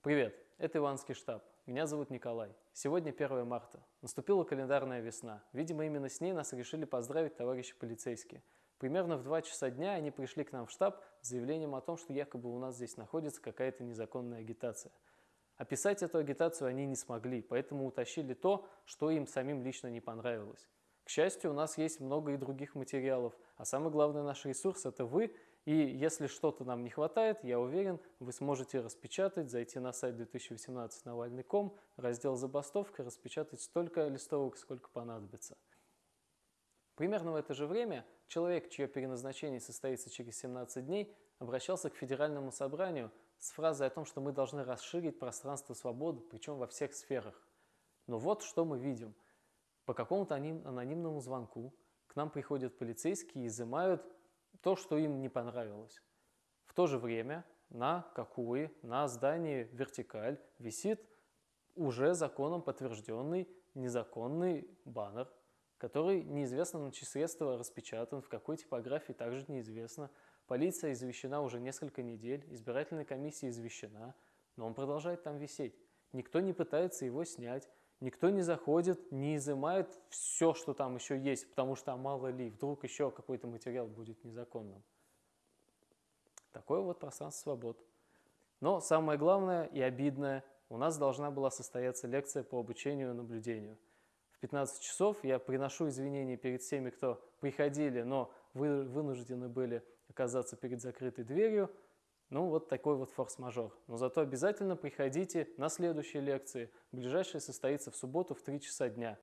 Привет, это Иванский штаб. Меня зовут Николай. Сегодня 1 марта. Наступила календарная весна. Видимо, именно с ней нас решили поздравить товарищи полицейские. Примерно в 2 часа дня они пришли к нам в штаб с заявлением о том, что якобы у нас здесь находится какая-то незаконная агитация. Описать эту агитацию они не смогли, поэтому утащили то, что им самим лично не понравилось. К счастью, у нас есть много и других материалов, а самый главный наш ресурс – это вы, и если что-то нам не хватает, я уверен, вы сможете распечатать, зайти на сайт 2018 Навальный.ком, раздел «Забастовка», распечатать столько листовок, сколько понадобится. Примерно в это же время человек, чье переназначение состоится через 17 дней, обращался к Федеральному собранию с фразой о том, что мы должны расширить пространство свободы, причем во всех сферах. Но вот что мы видим – по какому-то анонимному звонку к нам приходят полицейские и изымают то, что им не понравилось. В то же время на Какуи, на здании «Вертикаль» висит уже законом подтвержденный незаконный баннер, который неизвестно на чьи средства распечатан, в какой типографии также неизвестно. Полиция извещена уже несколько недель, избирательная комиссия извещена, но он продолжает там висеть. Никто не пытается его снять, Никто не заходит, не изымает все, что там еще есть, потому что а мало ли, вдруг еще какой-то материал будет незаконным. Такое вот пространство свобод. Но самое главное и обидное, у нас должна была состояться лекция по обучению и наблюдению. В 15 часов я приношу извинения перед всеми, кто приходили, но вы вынуждены были оказаться перед закрытой дверью, ну, вот такой вот форс-мажор. Но зато обязательно приходите на следующие лекции. Ближайшая состоится в субботу в 3 часа дня.